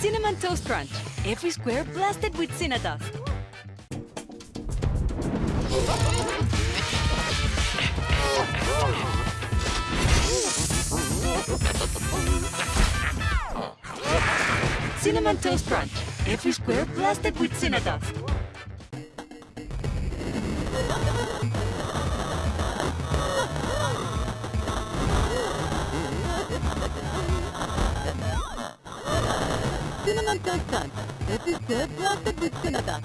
Cinnamon Toast Crunch. Every square blasted with Cinnadust. Cinnamon Toast Crunch. Every square blasted with Cinnadust. Cinnamon Is square blasted with Cinnadust.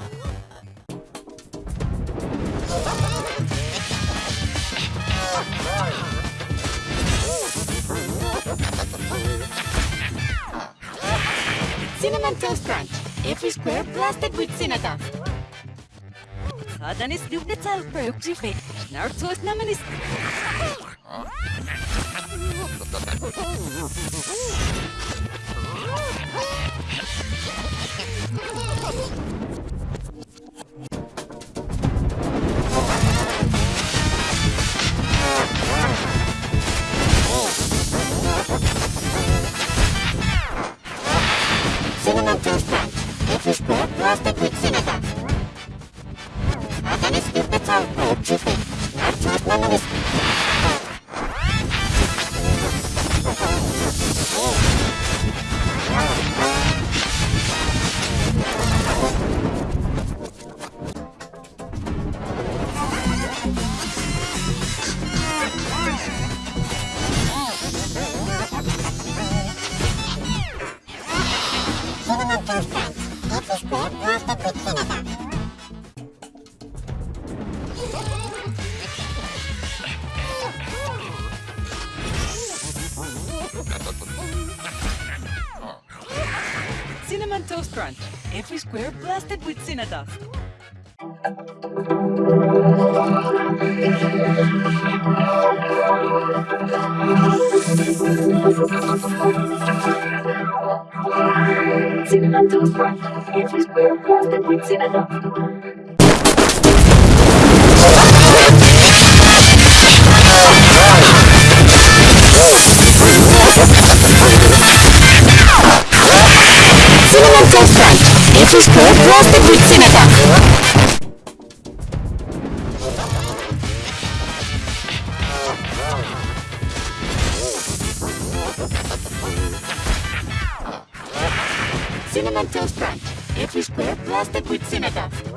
Cinnamon Toast Crunch. Every square blasted with dan is de het te Naruto naar namen is... Oh. Saadanis lyubnet salper yksi fe. Snartois namanis. Cinnamon Toast Crunch. Every square blasted with Cinnadust. Cinnamon Toast Crunch. Every square blasted with Cinnadust. Crunch. Every square blasted with Cinnadust. Cinnamon Toast Crunch. Every square blasted with Cinnadust. Cinnamon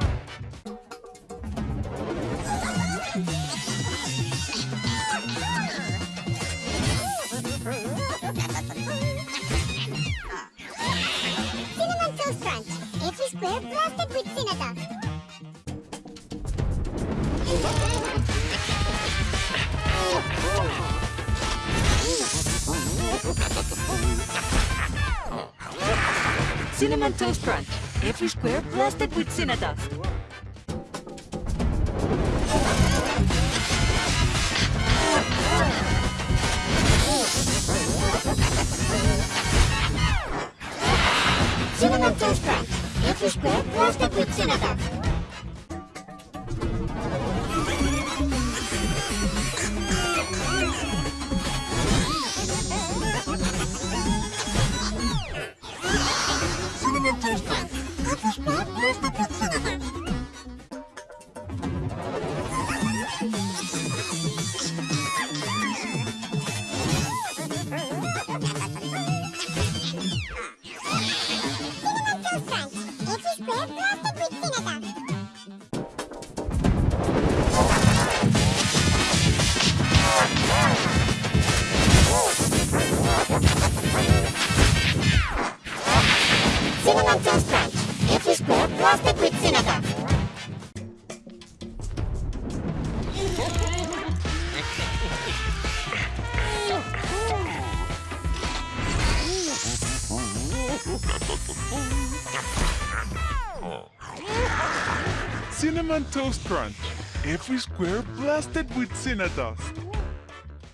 square blasted with Cinnadust. Cinnamon Toast Crunch. Every square blasted with Cinnadust. Cinnamon Toast Crunch. Every square blasted Cinnamon Toast Crunch. Every square blasted with Cinnadust.